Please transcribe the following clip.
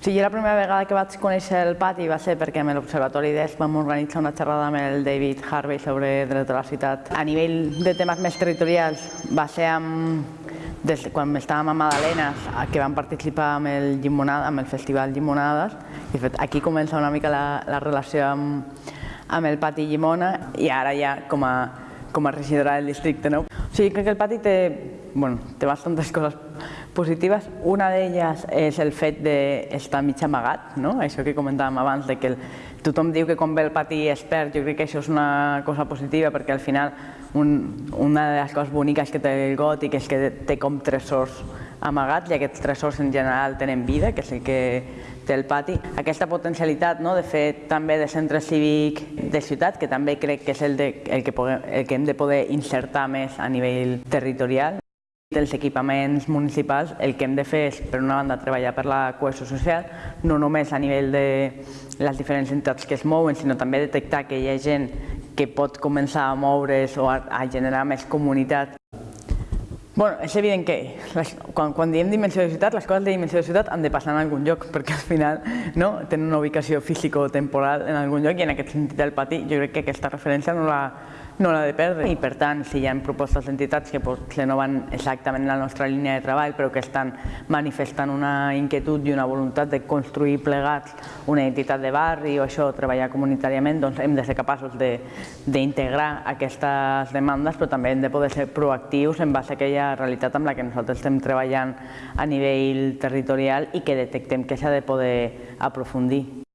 O sigui, la primera vegada que vaig conèixer el pati va ser perquè amb l'Observatori d'ESP vam organitzar una xerrada amb el David Harvey sobre dret a la ciutat. A nivell de temes més territorials va ser amb, des de quan estàvem a Madalenes, que vam participar amb el, Llimonada, amb el Festival Llimonades. De fet, aquí comença una mica la, la relació amb, amb el pati Llimona i ara ja com a, com a regidora del districte. No? O sigui, crec que el pati té, bueno, té bastantes coses positives. Una d'elles és el fet d'estar mig amagat, no? això que comentàvem abans, de que el, tothom diu que quan ve el pati es perd, jo crec que això és una cosa positiva perquè al final un, una de les coses boniques que té el gòtic és que té com tresors amagats i aquests tresors en general tenen vida, que és el que té el pati. Aquesta potencialitat no, de fer també de centre cívic de ciutat, que també crec que és el, de, el, que, el que hem de poder insertar més a nivell territorial dels equipaments municipals, el que hem de fer és, per una banda, treballar per la cohesió social, no només a nivell de les diferents entitats que es mouen, sinó també detectar que hi ha gent que pot començar a moure's o a, a generar més comunitat. Bueno, és evident que les, quan, quan diem dimensió de ciutat, les coses de dimensió de ciutat han de passar en algun lloc, perquè al final no, tenen una ubicació físico-temporal en algun lloc i en aquest sentit del pati jo crec que aquesta referència no la, no l'ha de perdre. I per tant, si hi ha propostes d'entitats que potser no van exactament en la nostra línia de treball, però que estan manifestant una inquietud i una voluntat de construir plegats una identitat de barri o això, treballar comunitàriament, doncs hem de ser capaços d'integrar aquestes demandes, però també hem de poder ser proactius en base a aquella realitat amb la que nosaltres estem treballant a nivell territorial i que detectem que s'ha de poder aprofundir.